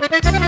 Música